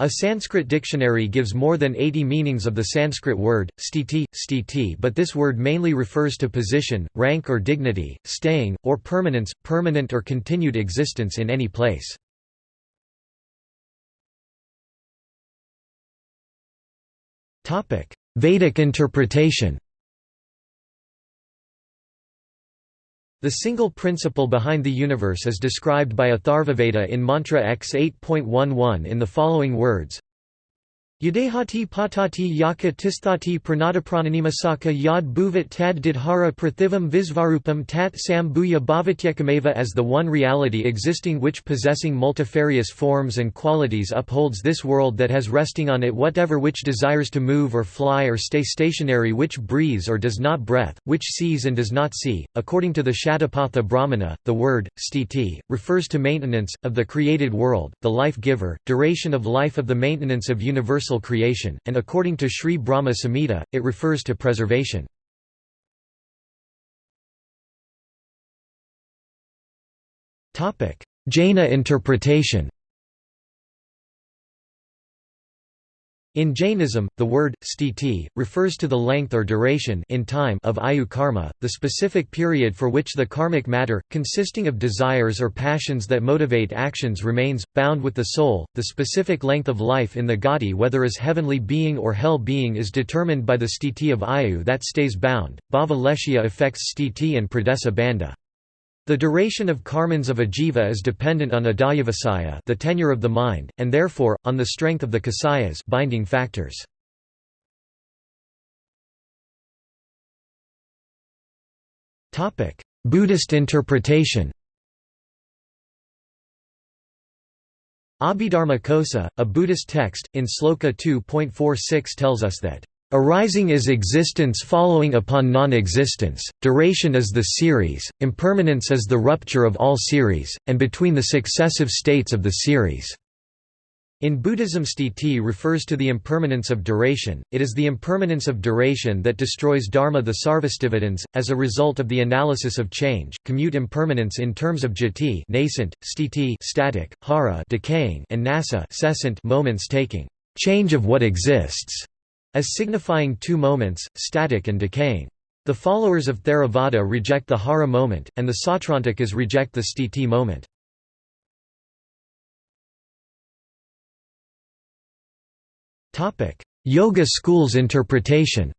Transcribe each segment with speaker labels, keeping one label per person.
Speaker 1: A Sanskrit dictionary gives more than 80 meanings of the Sanskrit word, sthiti, sthiti but this word mainly refers to position, rank or dignity, staying, or permanence, permanent or continued existence in any place. Vedic interpretation The single principle behind the universe is described by Atharvaveda in Mantra X 8.11 in the following words Yadehati patati yaka tisthati pranadaprananimasaka yad bhuvat tad didhara prathivam visvarupam tat sambuya bhavatyekameva as the one reality existing which possessing multifarious forms and qualities upholds this world that has resting on it whatever which desires to move or fly or stay stationary which breathes or does not breath, which sees and does not see. According to the Shatapatha Brahmana, the word, sthiti, refers to maintenance, of the created world, the life-giver, duration of life of the maintenance of universal universal creation, and according to Sri Brahma Samhita, it refers to preservation. Jaina interpretation In Jainism, the word, sthiti, refers to the length or duration in time of ayu karma, the specific period for which the karmic matter, consisting of desires or passions that motivate actions remains, bound with the soul. The specific length of life in the gati whether as heavenly being or hell being is determined by the sthiti of ayu that stays bound. Bhava leshya affects sthiti and pradesa bandha. The duration of karmans of ajiva is dependent on adhyavasaya the tenure of the mind, and therefore, on the strength of the kasayas binding factors. Buddhist interpretation Abhidharma Kosa, a Buddhist text, in Sloka 2.46 tells us that Arising is existence following upon non-existence, duration is the series, impermanence is the rupture of all series, and between the successive states of the series. In Buddhism sthiti refers to the impermanence of duration, it is the impermanence of duration that destroys dharma the sarvastivadins, as a result of the analysis of change, commute impermanence in terms of jati nascent, sthiti static, hara decaying, and nasa moments taking, change of what exists as signifying two moments, static and decaying. The followers of Theravada reject the hara moment, and the Sautrantikas reject the sthiti moment. Yoga schools interpretation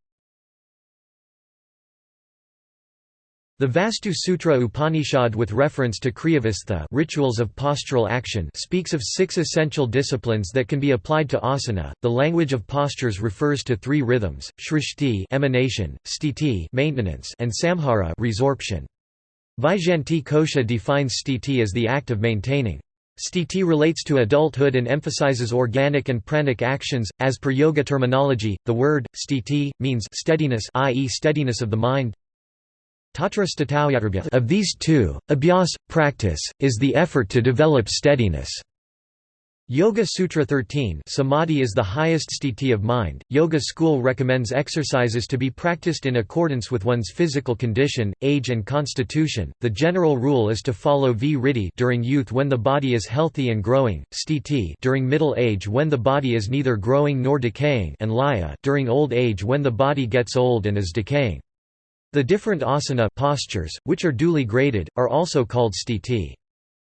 Speaker 1: The Vastu Sutra Upanishad with reference to Kriyavastha rituals of postural action speaks of six essential disciplines that can be applied to asana. The language of postures refers to three rhythms: shrishti emanation, sthiti maintenance, and samhara resorption. Vaijayanti Kosha defines sthiti as the act of maintaining. Sthiti relates to adulthood and emphasizes organic and pranic actions. As per yoga terminology, the word sthiti means steadiness, i.e., steadiness of the mind, of these two, abhyas, practice, is the effort to develop steadiness. Yoga Sutra 13 Samadhi is the highest sthiti of mind. Yoga school recommends exercises to be practiced in accordance with one's physical condition, age and constitution. The general rule is to follow vritti during youth when the body is healthy and growing, sthiti during middle age when the body is neither growing nor decaying, and laya during old age when the body gets old and is decaying. The different asana postures, which are duly graded, are also called sthiti.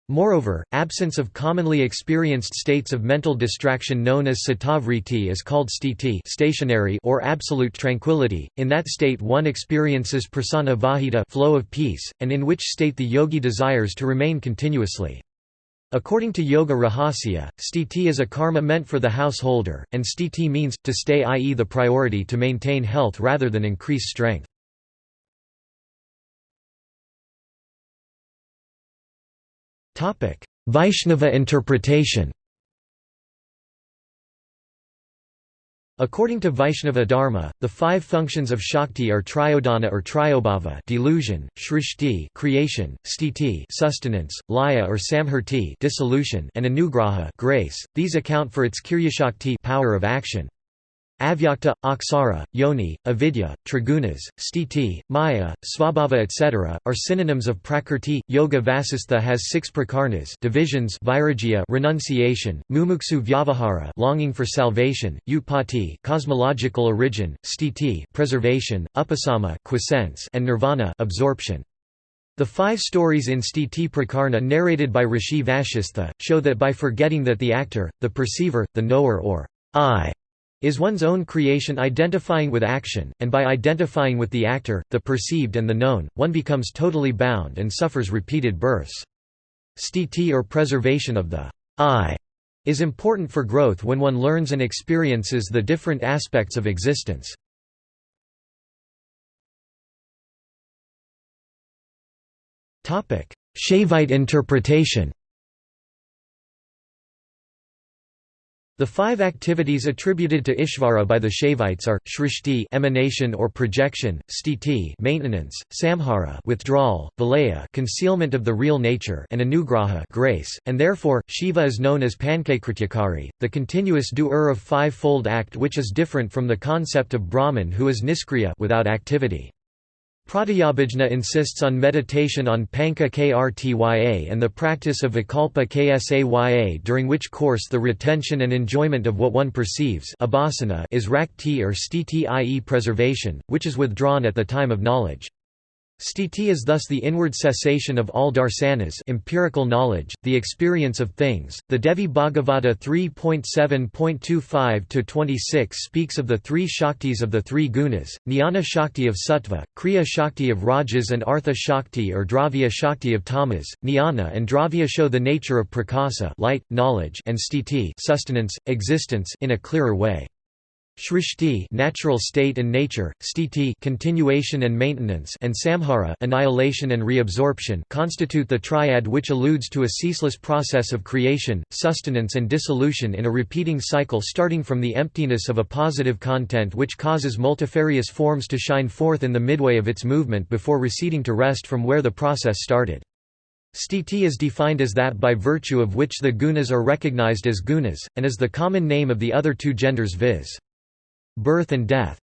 Speaker 1: Moreover, absence of commonly experienced states of mental distraction known as citta-vritti is called sthiti stationary or absolute tranquility. In that state one experiences prasana vahita flow of peace, and in which state the yogi desires to remain continuously. According to Yoga Rahasya, sthiti is a karma meant for the householder, and sthiti means, to stay i.e. the priority to maintain health rather than increase strength. Vaishnava interpretation According to Vaishnava Dharma, the five functions of Shakti are tirodhana or tirobhava delusion, shrishti creation, sthiti sustenance, laya or samhrti dissolution, and anugraha grace. These account for its kriyashakti power of action. Avyakta, aksara, yoni, avidya, trigunas, stiti, maya, svabhava etc., are synonyms of prakrti. Yoga Vasistha has six prakarnas divisions vairagya renunciation, mumuksu vyavahara longing for salvation, utpatti cosmological origin, stiti preservation, upasama quiescence, and nirvana absorption. The five stories in Stiti Prakarna narrated by Rishi Vashistha, show that by forgetting that the actor, the perceiver, the knower or I is one's own creation identifying with action, and by identifying with the actor, the perceived and the known, one becomes totally bound and suffers repeated births. Stiti or preservation of the I is important for growth when one learns and experiences the different aspects of existence. Shaivite interpretation The five activities attributed to Ishvara by the Shaivites are shrishti emanation or projection, stiti maintenance, samhara withdrawal, vilaya concealment of the real nature, and anugraha grace, and therefore Shiva is known as Pankakrityakari, the continuous doer of five-fold act which is different from the concept of Brahman who is niskriya without activity. Pratyabhijna insists on meditation on Panka Krtya and the practice of Vikalpa Ksaya during which course the retention and enjoyment of what one perceives is rakti or stiti i.e. preservation, which is withdrawn at the time of knowledge. Sthiti is thus the inward cessation of all darsanas empirical knowledge, the experience of things. The Devi Bhagavata 3.7.25-26 speaks of the three shaktis of the three gunas, Jnana Shakti of Sattva, Kriya Shakti of Rajas and Artha Shakti or Dravya Shakti of Tamas. Jnana and Dravya show the nature of prakasa light, knowledge and sthiti sustenance, existence in a clearer way. Shrishti natural state and nature, sthiti continuation and maintenance and samhara annihilation and reabsorption constitute the triad which alludes to a ceaseless process of creation, sustenance and dissolution in a repeating cycle starting from the emptiness of a positive content which causes multifarious forms to shine forth in the midway of its movement before receding to rest from where the process started. Sthiti is defined as that by virtue of which the gunas are recognized as gunas, and is the common name of the other two genders viz birth and death.